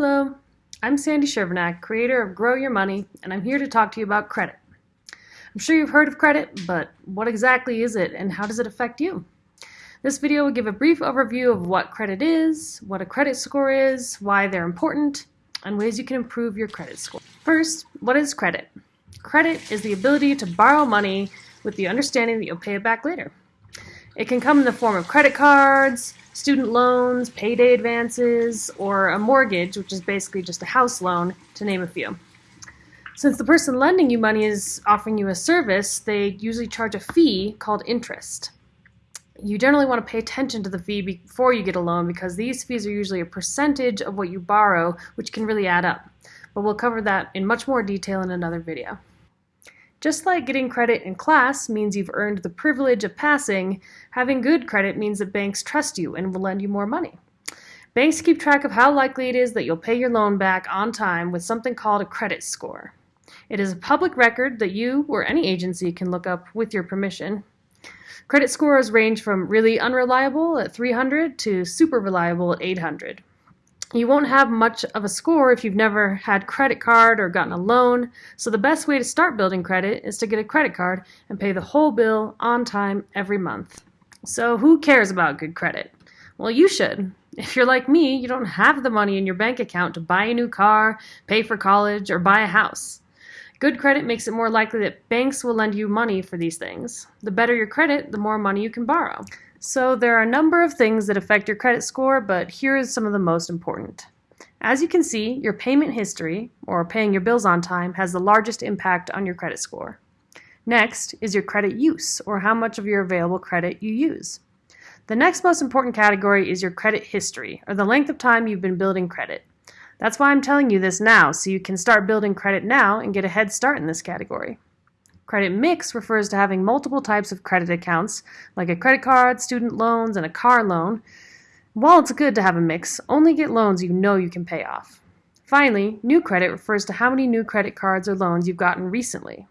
I'm Sandy Shervanack, creator of Grow Your Money, and I'm here to talk to you about credit. I'm sure you've heard of credit, but what exactly is it and how does it affect you? This video will give a brief overview of what credit is, what a credit score is, why they're important, and ways you can improve your credit score. First, what is credit? Credit is the ability to borrow money with the understanding that you'll pay it back later. It can come in the form of credit cards, student loans, payday advances, or a mortgage, which is basically just a house loan, to name a few. Since the person lending you money is offering you a service, they usually charge a fee called interest. You generally want to pay attention to the fee before you get a loan because these fees are usually a percentage of what you borrow, which can really add up. But we'll cover that in much more detail in another video. Just like getting credit in class means you've earned the privilege of passing, having good credit means that banks trust you and will lend you more money. Banks keep track of how likely it is that you'll pay your loan back on time with something called a credit score. It is a public record that you or any agency can look up with your permission. Credit scores range from really unreliable at 300 to super reliable at 800. You won't have much of a score if you've never had credit card or gotten a loan, so the best way to start building credit is to get a credit card and pay the whole bill on time every month. So who cares about good credit? Well, you should. If you're like me, you don't have the money in your bank account to buy a new car, pay for college, or buy a house. Good credit makes it more likely that banks will lend you money for these things. The better your credit, the more money you can borrow. So there are a number of things that affect your credit score, but here is some of the most important. As you can see, your payment history, or paying your bills on time, has the largest impact on your credit score. Next is your credit use, or how much of your available credit you use. The next most important category is your credit history, or the length of time you've been building credit. That's why I'm telling you this now, so you can start building credit now and get a head start in this category. Credit mix refers to having multiple types of credit accounts, like a credit card, student loans, and a car loan. While it's good to have a mix, only get loans you know you can pay off. Finally, new credit refers to how many new credit cards or loans you've gotten recently.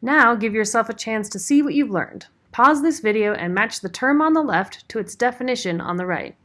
Now give yourself a chance to see what you've learned. Pause this video and match the term on the left to its definition on the right.